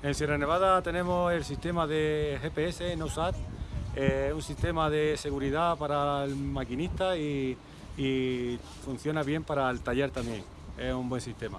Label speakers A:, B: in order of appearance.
A: En Sierra Nevada tenemos el sistema de GPS NOSAT, eh, un sistema de seguridad para el maquinista y, y funciona bien para el taller también. Es un buen sistema.